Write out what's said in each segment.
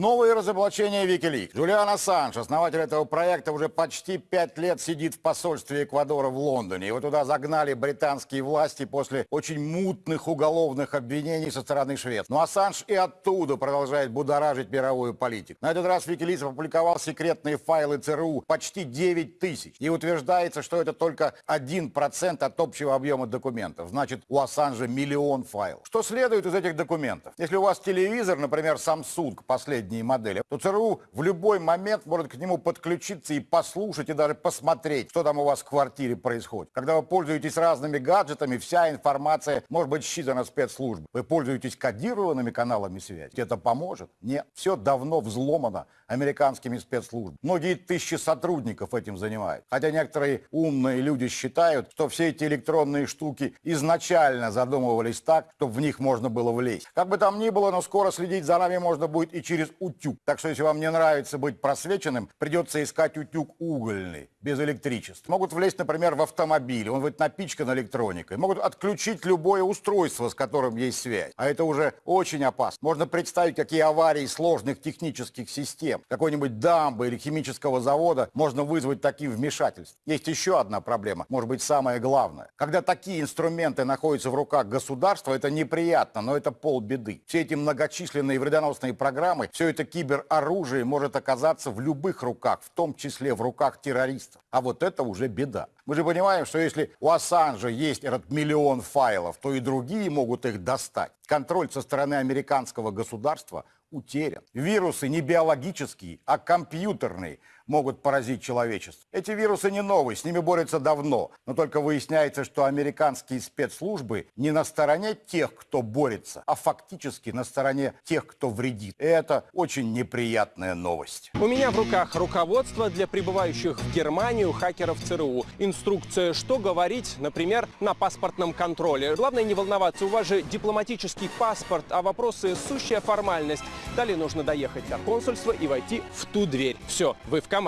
Новые разоблачения Wikileaks. Джулиан Ассанж, основатель этого проекта, уже почти пять лет сидит в посольстве Эквадора в Лондоне. Его туда загнали британские власти после очень мутных уголовных обвинений со стороны Швеции. Но Ассанж и оттуда продолжает будоражить мировую политику. На этот раз Wikileaks опубликовал секретные файлы ЦРУ почти 9 тысяч. И утверждается, что это только 1% от общего объема документов. Значит, у Ассанжа миллион файлов. Что следует из этих документов? Если у вас телевизор, например, Samsung, последний последние модели, то ЦРУ в любой момент может к нему подключиться и послушать, и даже посмотреть, что там у вас в квартире происходит. Когда вы пользуетесь разными гаджетами, вся информация может быть считана спецслужбой. Вы пользуетесь кодированными каналами связи. Это поможет? Нет. Все давно взломано американскими спецслужбами. Многие тысячи сотрудников этим занимают. Хотя некоторые умные люди считают, что все эти электронные штуки изначально задумывались так, чтобы в них можно было влезть. Как бы там ни было, но скоро следить за нами можно будет и через утюг. Так что если вам не нравится быть просвеченным, придется искать утюг угольный, без электричества. Могут влезть, например, в автомобиль, он будет напичкан электроникой. Могут отключить любое устройство, с которым есть связь. А это уже очень опасно. Можно представить, какие аварии сложных технических систем, какой-нибудь дамбы или химического завода можно вызвать таким вмешательством. Есть еще одна проблема, может быть, самая главная. Когда такие инструменты находятся в руках государства, это неприятно, но это полбеды. Все эти многочисленные вредоносные программы все это кибероружие может оказаться в любых руках, в том числе в руках террористов. А вот это уже беда. Мы же понимаем, что если у Ассанжа есть этот миллион файлов, то и другие могут их достать. Контроль со стороны американского государства утерян. Вирусы не биологические, а компьютерные могут поразить человечество. Эти вирусы не новые, с ними борются давно. Но только выясняется, что американские спецслужбы не на стороне тех, кто борется, а фактически на стороне тех, кто вредит. И это очень неприятная новость. У меня в руках руководство для прибывающих в Германию хакеров ЦРУ. Инструкция, что говорить, например, на паспортном контроле. Главное не волноваться, у вас же дипломатический паспорт, а вопросы сущая формальность. Далее нужно доехать до консульства и войти в ту дверь. Все, вы в команде.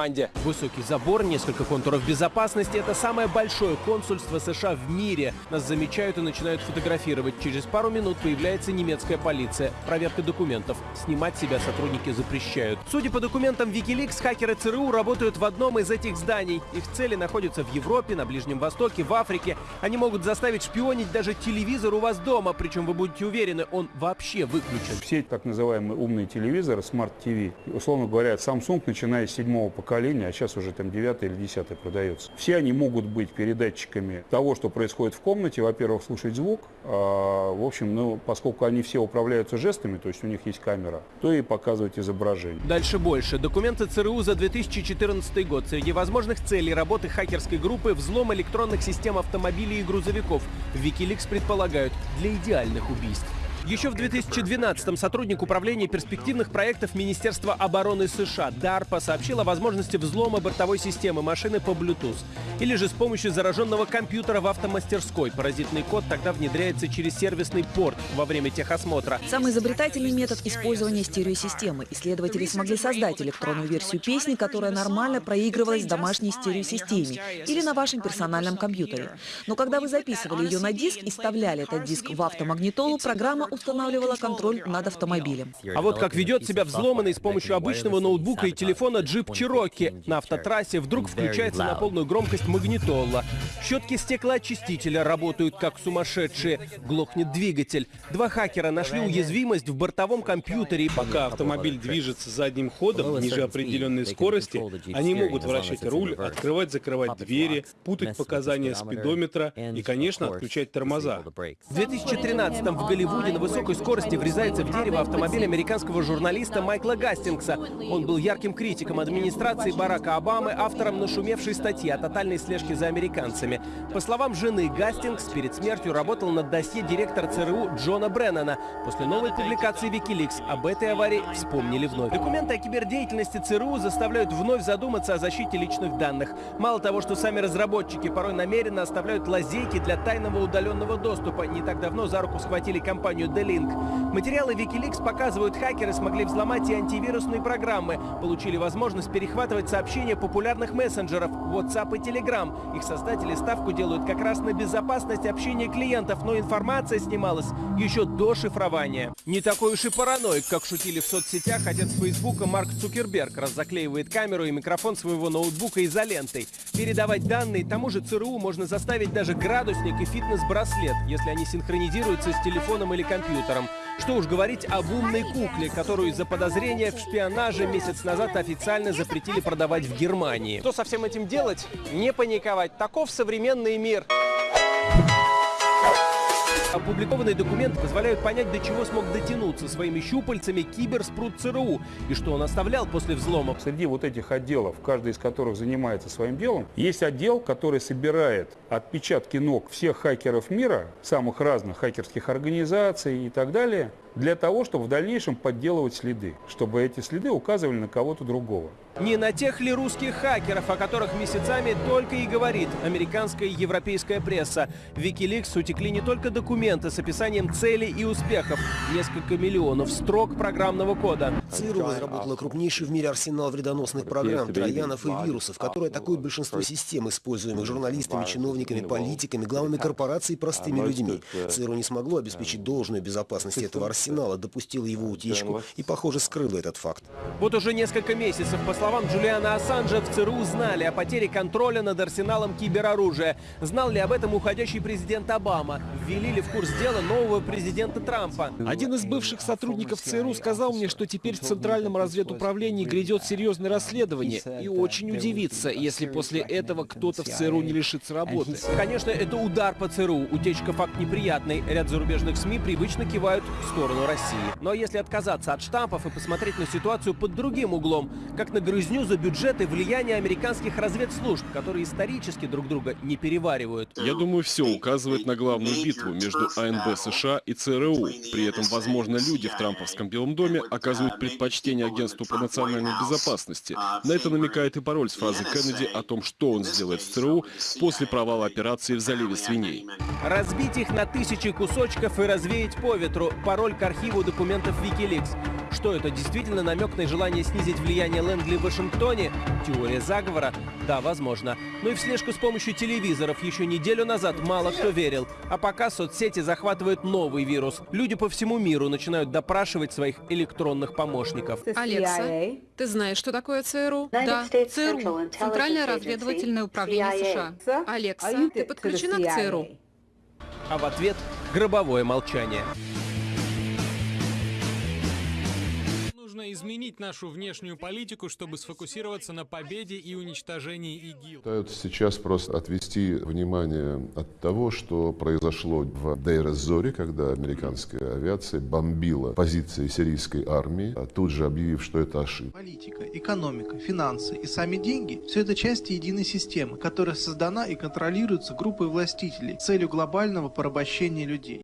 Высокий забор, несколько контуров безопасности – это самое большое консульство США в мире. Нас замечают и начинают фотографировать. Через пару минут появляется немецкая полиция. Проверка документов. Снимать себя сотрудники запрещают. Судя по документам Wikileaks, хакеры ЦРУ работают в одном из этих зданий. Их цели находятся в Европе, на Ближнем Востоке, в Африке. Они могут заставить шпионить даже телевизор у вас дома. Причем вы будете уверены, он вообще выключен. Все так называемые умные телевизоры, Smart TV, условно говоря, Samsung, начиная с седьмого поколения, а сейчас уже там 9 или 10 продается. Все они могут быть передатчиками того, что происходит в комнате. Во-первых, слушать звук. А, в общем, ну, поскольку они все управляются жестами, то есть у них есть камера, то и показывать изображение. Дальше больше. Документы ЦРУ за 2014 год. Среди возможных целей работы хакерской группы взлом электронных систем автомобилей и грузовиков. Wikileaks предполагают для идеальных убийств. Еще в 2012-м сотрудник управления перспективных проектов Министерства обороны США DARPA сообщил о возможности взлома бортовой системы машины по Bluetooth. Или же с помощью зараженного компьютера в автомастерской. Паразитный код тогда внедряется через сервисный порт во время техосмотра. Самый изобретательный метод использования стереосистемы. Исследователи смогли создать электронную версию песни, которая нормально проигрывалась в домашней стереосистеме или на вашем персональном компьютере. Но когда вы записывали ее на диск и вставляли этот диск в автомагнитолу, программа устанавливала контроль над автомобилем. А вот как ведет себя взломанный с помощью обычного ноутбука и телефона джип Чироки. На автотрассе вдруг включается на полную громкость магнитола. Щетки стеклоочистителя работают как сумасшедшие. Глохнет двигатель. Два хакера нашли уязвимость в бортовом компьютере. Пока автомобиль движется задним ходом ниже определенной скорости, они могут вращать руль, открывать-закрывать двери, путать показания спидометра и, конечно, отключать тормоза. В 2013 в Голливуде высокой скорости врезается в дерево автомобиль американского журналиста Майкла Гастингса. Он был ярким критиком администрации Барака Обамы, автором нашумевшей статьи о тотальной слежке за американцами. По словам жены, Гастингс перед смертью работал над досье директора ЦРУ Джона Бреннана. После новой публикации Wikileaks об этой аварии вспомнили вновь. Документы о кибердеятельности ЦРУ заставляют вновь задуматься о защите личных данных. Мало того, что сами разработчики порой намеренно оставляют лазейки для тайного удаленного доступа. Не так давно за руку схватили компанию The Link. Материалы Wikileaks показывают, хакеры смогли взломать и антивирусные программы, получили возможность перехватывать сообщения популярных мессенджеров WhatsApp и Telegram. Их создатели ставку делают как раз на безопасность общения клиентов, но информация снималась еще до шифрования. Не такой уж и параноик, как шутили в соцсетях отец Фейсбука Марк Цукерберг, раз заклеивает камеру и микрофон своего ноутбука изолентой. Передавать данные тому же ЦРУ можно заставить даже градусник и фитнес-браслет, если они синхронизируются с телефоном или компьютером. Что уж говорить об умной кукле, которую из-за подозрения в шпионаже месяц назад официально запретили продавать в Германии. Что со всем этим делать? Не паниковать. Таков современный мир. Опубликованные документы позволяют понять, до чего смог дотянуться своими щупальцами киберспрут ЦРУ и что он оставлял после взлома. Среди вот этих отделов, каждый из которых занимается своим делом, есть отдел, который собирает отпечатки ног всех хакеров мира, самых разных хакерских организаций и так далее, для того, чтобы в дальнейшем подделывать следы, чтобы эти следы указывали на кого-то другого. Не на тех ли русских хакеров, о которых месяцами только и говорит американская и европейская пресса. В Wikileaks утекли не только документы с описанием целей и успехов, несколько миллионов строк программного кода. ЦРУ разработала крупнейший в мире арсенал вредоносных программ, троянов и вирусов, которые атакуют большинство систем, используемых журналистами, чиновниками, политиками, главами корпораций и простыми людьми. ЦРУ не смогло обеспечить должную безопасность этого арсенала, допустило его утечку и, похоже, скрыло этот факт. Вот уже несколько месяцев, по словам Джулиана Ассанжа, в ЦРУ знали о потере контроля над арсеналом кибероружия. Знал ли об этом уходящий президент Обама? Ввели ли в курс дела нового президента Трампа? Один из бывших сотрудников ЦРУ сказал мне, что теперь в Центральном разведуправлении грядет серьезное расследование и очень удивится, если после этого кто-то в ЦРУ не лишится работы. Конечно, это удар по ЦРУ. Утечка факт неприятный. Ряд зарубежных СМИ привычно кивают в сторону России. Но если отказаться от штампов и посмотреть на ситуацию под другим углом, как на грызню за бюджет и влияние американских разведслужб, которые исторически друг друга не переваривают. Я думаю, все указывает на главную битву между АНБ США и ЦРУ. При этом, возможно, люди в Трамповском Белом доме оказывают предпочтение агентству по национальной безопасности. На это намекает и пароль с фразы Кеннеди о том, что он сделает в ЦРУ после провала операции в заливе свиней. Разбить их на тысячи кусочков и развеять по ветру. Пароль к архиву документов Wikileaks. Что это, действительно намек на желание снизить влияние Лэнгли в Вашингтоне? Теория заговора? Да, возможно. Но и в слежку с помощью телевизоров еще неделю назад мало кто верил. А пока соцсети захватывают новый вирус. Люди по всему миру начинают допрашивать своих электронных помощников. Алекса, ты знаешь, что такое ЦРУ? Да, ЦРУ. Центральное разведывательное управление США. Алекса, ты подключена к ЦРУ? А в ответ гробовое молчание. Нужно изменить нашу внешнюю политику, чтобы сфокусироваться на победе и уничтожении ИГИЛ. Пытаются сейчас просто отвести внимание от того, что произошло в Дейр-эз-Зоре, когда американская авиация бомбила позиции сирийской армии, а тут же объявив, что это ошибка. Политика, экономика, финансы и сами деньги – все это части единой системы, которая создана и контролируется группой властителей с целью глобального порабощения людей.